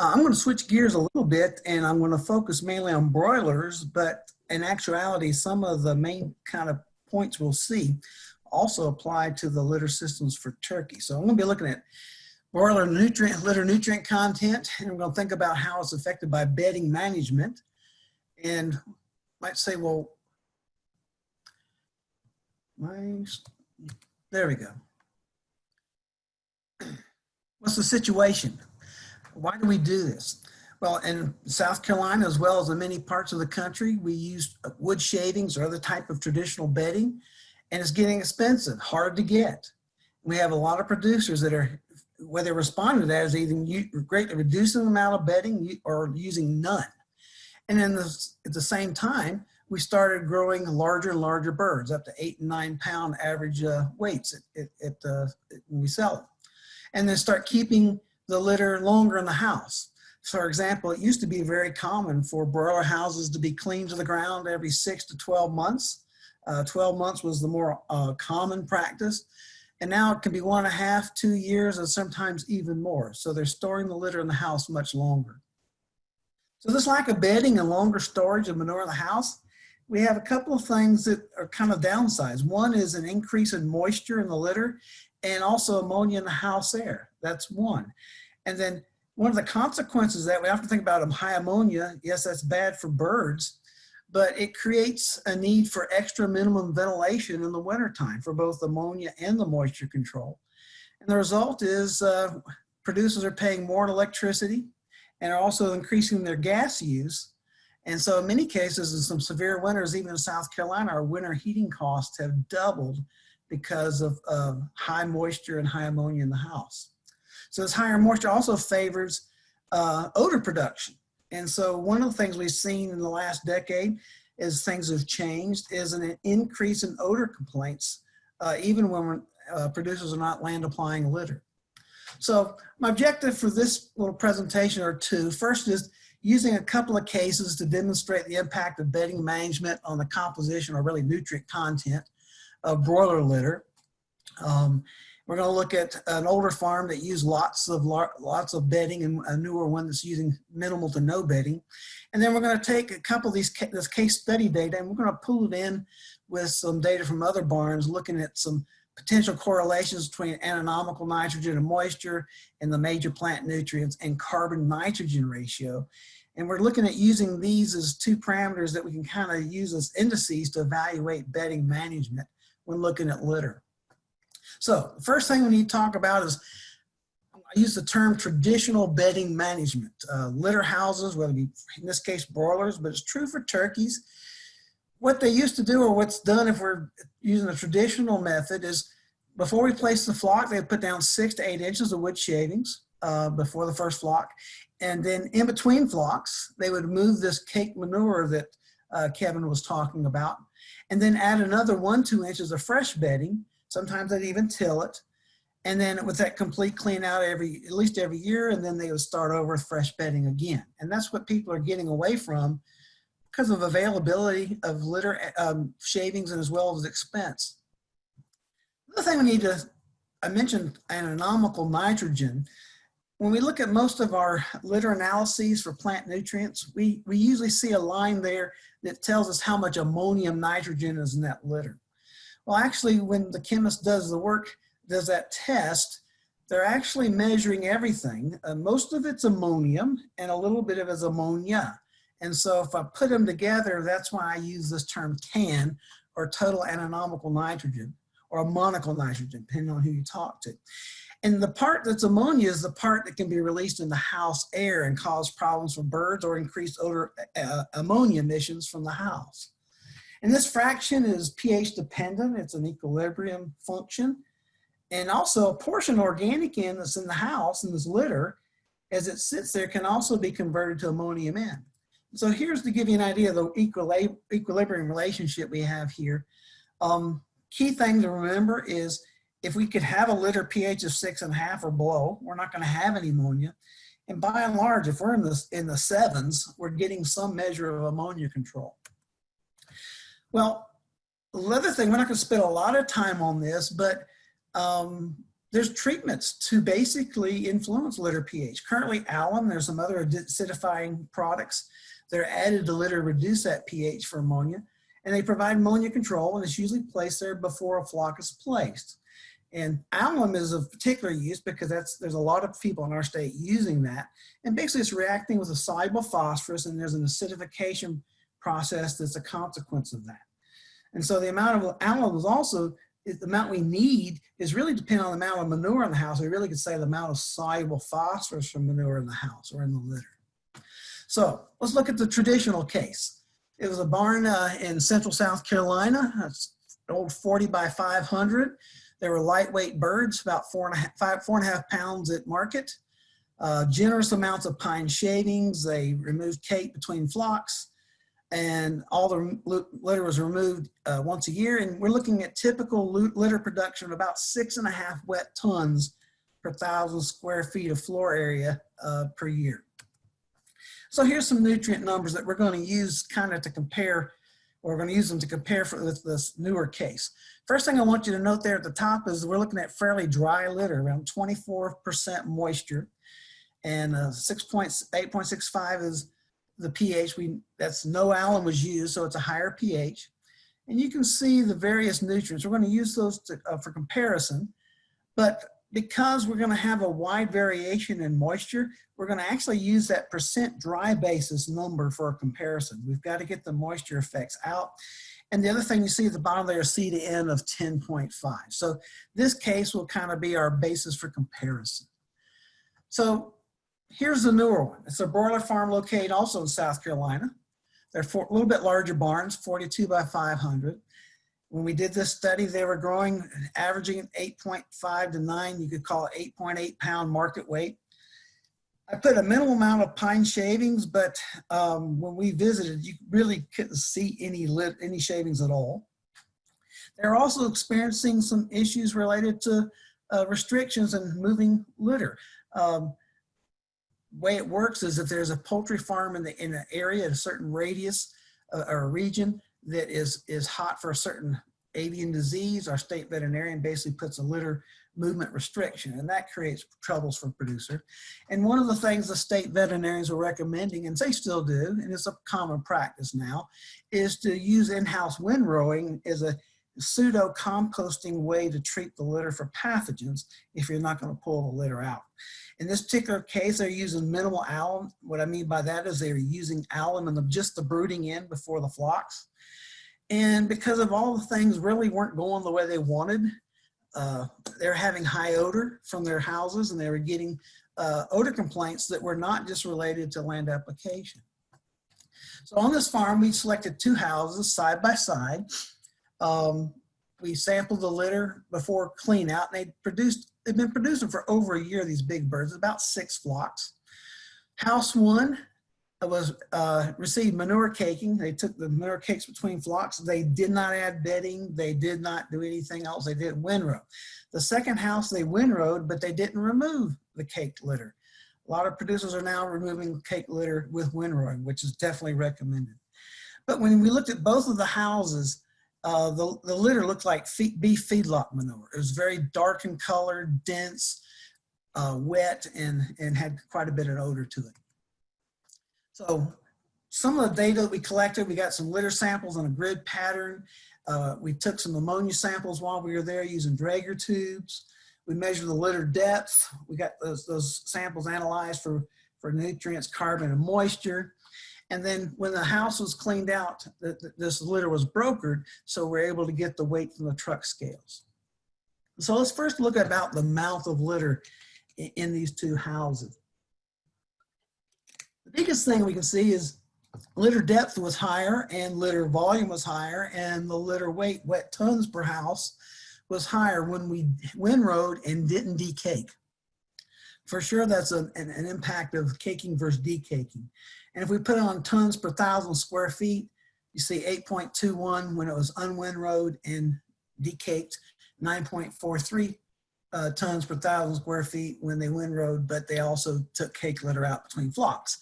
Uh, I'm going to switch gears a little bit and I'm going to focus mainly on broilers, but in actuality, some of the main kind of points we'll see also apply to the litter systems for turkey. So I'm going to be looking at broiler nutrient, litter nutrient content, and we're going to think about how it's affected by bedding management. And might say, well, my, there we go. What's the situation? Why do we do this? Well, in South Carolina, as well as in many parts of the country, we use wood shavings or other type of traditional bedding, and it's getting expensive, hard to get. We have a lot of producers that are, whether responding to that is either greatly reducing the amount of bedding or using none. And then at the same time, we started growing larger and larger birds, up to eight and nine pound average uh, weights at, at, at uh, when we sell them. And then start keeping the litter longer in the house. For example, it used to be very common for broiler houses to be cleaned to the ground every six to 12 months. Uh, 12 months was the more uh, common practice. And now it can be one and a half, two years, and sometimes even more. So they're storing the litter in the house much longer. So this lack of bedding and longer storage of manure in the house, we have a couple of things that are kind of downsides. One is an increase in moisture in the litter and also ammonia in the house air. That's one. And then one of the consequences that we have to think about high ammonia, yes, that's bad for birds, but it creates a need for extra minimum ventilation in the wintertime for both ammonia and the moisture control. And the result is uh, producers are paying more in electricity and are also increasing their gas use. And so in many cases, in some severe winters, even in South Carolina, our winter heating costs have doubled because of uh, high moisture and high ammonia in the house. So this higher moisture also favors uh, odor production. And so one of the things we've seen in the last decade is things have changed is an increase in odor complaints, uh, even when uh, producers are not land applying litter. So my objective for this little presentation are two. First is using a couple of cases to demonstrate the impact of bedding management on the composition or really nutrient content of broiler litter. Um, we're going to look at an older farm that used lots of lots of bedding and a newer one that's using minimal to no bedding. And then we're going to take a couple of these this case study data and we're going to pull it in with some data from other barns looking at some potential correlations between ammoniacal nitrogen and moisture and the major plant nutrients and carbon nitrogen ratio. And we're looking at using these as two parameters that we can kind of use as indices to evaluate bedding management when looking at litter. So the first thing we need to talk about is, I use the term traditional bedding management. Uh, litter houses, whether it be, in this case, broilers, but it's true for turkeys. What they used to do or what's done if we're using the traditional method is before we place the flock, they put down six to eight inches of wood shavings uh, before the first flock. And then in between flocks, they would move this cake manure that uh, Kevin was talking about, and then add another one, two inches of fresh bedding Sometimes they'd even till it. And then with that complete clean out every, at least every year, and then they would start over with fresh bedding again. And that's what people are getting away from because of availability of litter um, shavings and as well as expense. The thing we need to, I mentioned ammoniacal nitrogen. When we look at most of our litter analyses for plant nutrients, we, we usually see a line there that tells us how much ammonium nitrogen is in that litter. Well, actually, when the chemist does the work, does that test, they're actually measuring everything. Uh, most of it's ammonium and a little bit of it is ammonia. And so if I put them together, that's why I use this term TAN or total ammoniacal nitrogen or ammonical nitrogen, depending on who you talk to. And the part that's ammonia is the part that can be released in the house air and cause problems for birds or increase odor uh, ammonia emissions from the house. And this fraction is pH dependent. It's an equilibrium function. And also a portion organic N that's in the house, in this litter, as it sits there can also be converted to ammonium N. So here's to give you an idea of the equilibrium relationship we have here. Um, key thing to remember is if we could have a litter pH of six and a half or below, we're not gonna have any ammonia. And by and large, if we're in the, in the sevens, we're getting some measure of ammonia control. Well, the other thing, we're not going to spend a lot of time on this, but um, there's treatments to basically influence litter pH. Currently alum, there's some other acidifying products that are added to litter to reduce that pH for ammonia. And they provide ammonia control and it's usually placed there before a flock is placed. And alum is of particular use because that's there's a lot of people in our state using that. And basically it's reacting with a soluble phosphorus and there's an acidification process that's a consequence of that. And so the amount of alum is also, the amount we need is really dependent on the amount of manure in the house. We really could say the amount of soluble phosphorus from manure in the house or in the litter. So let's look at the traditional case. It was a barn uh, in central South Carolina. It's old 40 by 500. There were lightweight birds, about four and a half, five, four and a half pounds at market. Uh, generous amounts of pine shavings. They removed cake between flocks and all the litter was removed uh, once a year. And we're looking at typical litter production of about six and a half wet tons per thousand square feet of floor area uh, per year. So here's some nutrient numbers that we're going to use kind of to compare we're going to use them to compare for this, this newer case. First thing I want you to note there at the top is we're looking at fairly dry litter, around 24% moisture, and uh, 6.8.65 is the pH. We that's no alum was used, so it's a higher pH. And you can see the various nutrients. We're going to use those to, uh, for comparison, but because we're going to have a wide variation in moisture, we're going to actually use that percent dry basis number for a comparison. We've got to get the moisture effects out. And the other thing you see at the bottom there is C to N of 10.5. So this case will kind of be our basis for comparison. So here's the newer one. It's a broiler farm located also in South Carolina. They're a little bit larger barns, 42 by 500. When we did this study, they were growing, averaging 8.5 to 9, you could call it 8.8 pound market weight. I put a minimal amount of pine shavings, but um, when we visited, you really couldn't see any lit, any shavings at all. They're also experiencing some issues related to uh, restrictions and moving litter. Um, way it works is if there's a poultry farm in the in an area, a certain radius uh, or region, that is, is hot for a certain avian disease, our state veterinarian basically puts a litter movement restriction and that creates troubles for producer. And one of the things the state veterinarians were recommending, and they still do, and it's a common practice now, is to use in-house windrowing as a pseudo composting way to treat the litter for pathogens if you're not going to pull the litter out. In this particular case, they're using minimal alum. What I mean by that is they're using alum in the, just the brooding in before the flocks. And because of all the things really weren't going the way they wanted, uh, they're having high odor from their houses and they were getting uh, odor complaints that were not just related to land application. So on this farm, we selected two houses side by side. Um, we sampled the litter before clean out and they produced, they've been producing for over a year, these big birds, about six flocks. House one was uh, received manure caking. They took the manure cakes between flocks. They did not add bedding. They did not do anything else. They did windrow. The second house they windrowed, but they didn't remove the caked litter. A lot of producers are now removing cake litter with windrowing, which is definitely recommended. But when we looked at both of the houses, uh, the, the litter looked like feed, beef feedlot manure. It was very dark in color, dense, uh, wet, and, and had quite a bit of odor to it. So some of the data that we collected, we got some litter samples on a grid pattern. Uh, we took some ammonia samples while we were there using Draeger tubes. We measured the litter depth. We got those, those samples analyzed for, for nutrients, carbon, and moisture. And then when the house was cleaned out, the, the, this litter was brokered, so we're able to get the weight from the truck scales. So let's first look about the amount of litter in, in these two houses. The biggest thing we can see is litter depth was higher and litter volume was higher and the litter weight, wet tons per house, was higher when we windrowed and didn't decake. For sure, that's a, an, an, impact of caking versus decaking. And if we put it on tons per thousand square feet, you see 8.21 when it was unwindrowed and decaked, 9.43 uh, tons per thousand square feet when they windrowed, but they also took cake litter out between flocks.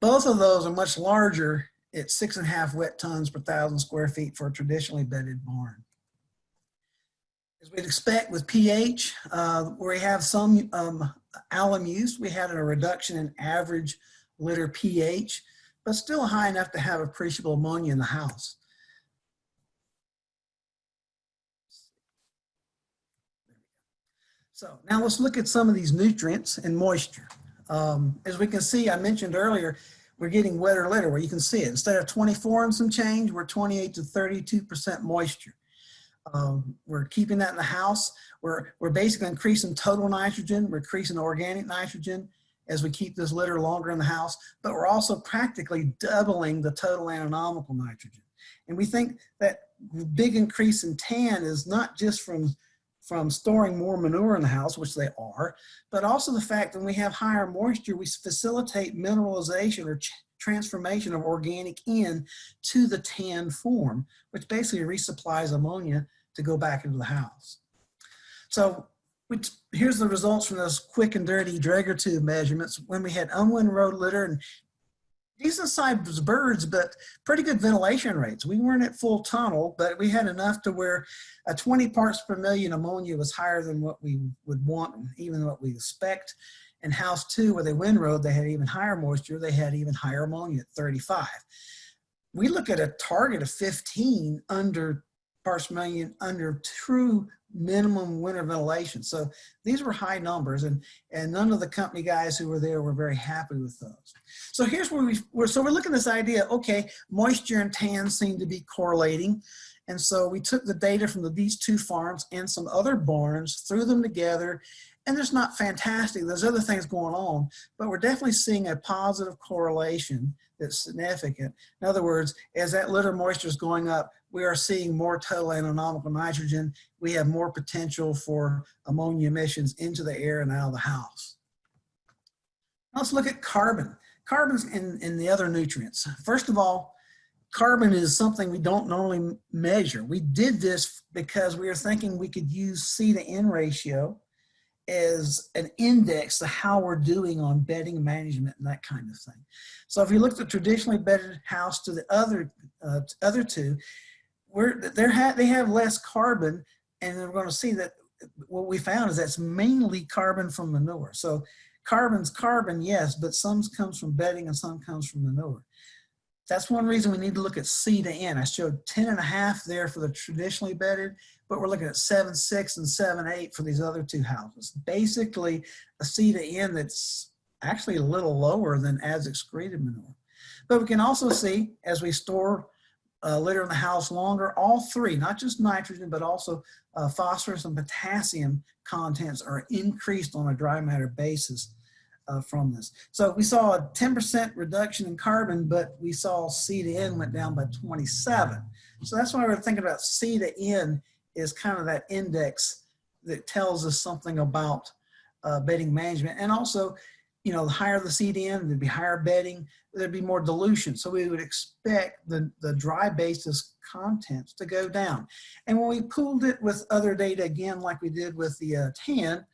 Both of those are much larger at six and a half wet tons per thousand square feet for a traditionally bedded barn. As we'd expect with pH, uh, where we have some um, alum use, we had a reduction in average litter pH, but still high enough to have appreciable ammonia in the house. So now let's look at some of these nutrients and moisture. Um, as we can see, I mentioned earlier, we're getting wetter litter where you can see it. Instead of 24 and some change, we're 28 to 32% moisture. Um, we're keeping that in the house. We're, we're basically increasing total nitrogen, we're increasing organic nitrogen as we keep this litter longer in the house, but we're also practically doubling the total ammoniacal nitrogen. And we think that big increase in TAN is not just from from storing more manure in the house, which they are, but also the fact that when we have higher moisture, we facilitate mineralization or transformation of organic N to the TAN form, which basically resupplies ammonia to go back into the house. So which, here's the results from those quick and dirty Draeger tube measurements when we had unwindrowed litter and decent sized birds, but pretty good ventilation rates. We weren't at full tunnel, but we had enough to where a 20 parts per million ammonia was higher than what we would want, even what we expect. And house two, where they windrowed, they had even higher moisture. They had even higher ammonia at 35. We look at a target of 15 under parts per million under true minimum winter ventilation. So these were high numbers and, and none of the company guys who were there were very happy with those. So here's where we, we're, so we're looking at this idea, okay, moisture and tan seem to be correlating. And so we took the data from the, these two farms and some other barns, threw them together, and there's not fantastic, there's other things going on, but we're definitely seeing a positive correlation that's significant. In other words, as that litter moisture is going up, we are seeing more total ammoniacal nitrogen. We have more potential for ammonia emissions into the air and out of the house. Let's look at carbon. Carbon's in, in the other nutrients. First of all, carbon is something we don't normally measure. We did this because we were thinking we could use C to N ratio as an index to how we're doing on bedding management and that kind of thing. So if you look at the traditionally bedded house to the other uh, other two, we're they have they have less carbon, and we're going to see that what we found is that's mainly carbon from manure. So carbon's carbon, yes, but some comes from bedding and some comes from manure. That's one reason we need to look at C to N. I showed 10 and a half there for the traditionally bedded, but we're looking at 7, 6, and 7, 8 for these other two houses. Basically, a C to N that's actually a little lower than as excreted manure. But we can also see as we store uh, litter in the house longer, all three, not just nitrogen, but also uh, phosphorus and potassium contents are increased on a dry matter basis uh, from this. So we saw a 10% reduction in carbon, but we saw C to N went down by 27. So that's why we're thinking about C to N is kind of that index that tells us something about uh, bedding management. And also, you know, the higher the C to N, there'd be higher bedding, there'd be more dilution. So we would expect the, the dry basis contents to go down. And when we pooled it with other data, again, like we did with the uh, TAN,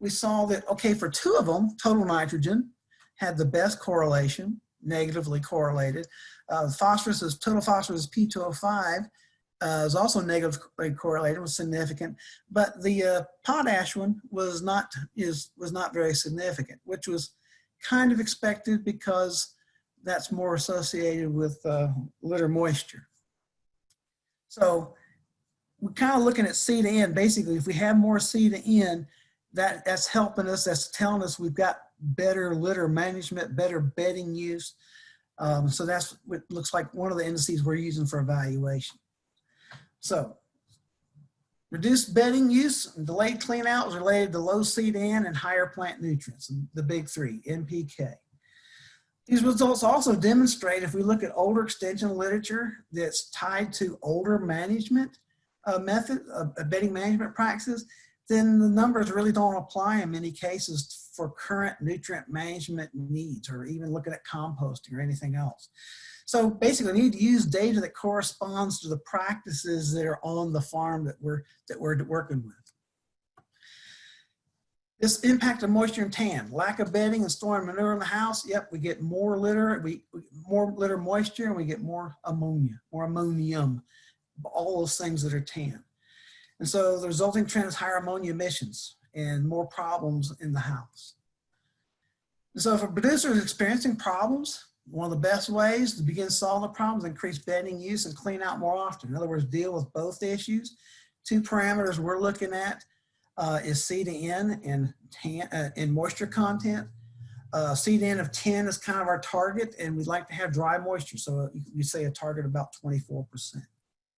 we saw that, okay, for two of them, total nitrogen had the best correlation, negatively correlated. Uh, phosphorus is, total phosphorus is P2O5 uh, is also negatively correlated, was significant, but the uh, potash one was not, is, was not very significant, which was kind of expected because that's more associated with uh, litter moisture. So we're kind of looking at C to N. Basically, if we have more C to N, that that's helping us. That's telling us we've got better litter management, better bedding use. Um, so that's what looks like one of the indices we're using for evaluation. So reduced bedding use and delayed clean out is related to low C to N and higher plant nutrients, the big three, NPK. These results also demonstrate if we look at older extension literature that's tied to older management uh, method, uh, bedding management practices, then the numbers really don't apply in many cases for current nutrient management needs or even looking at composting or anything else. So basically we need to use data that corresponds to the practices that are on the farm that we're, that we're working with. This impact of moisture and tan, lack of bedding and storing manure in the house. Yep, we get more litter, we, more litter moisture and we get more ammonia, more ammonium, all those things that are tan. And so the resulting trend is higher ammonia emissions and more problems in the house. And so if a producer is experiencing problems, one of the best ways to begin solving the problems, increase bedding use and clean out more often. In other words, deal with both issues. Two parameters we're looking at uh, is C to N and, tan, uh, and moisture content. Uh, C to N of 10 is kind of our target and we'd like to have dry moisture. So you, you say a target about 24%.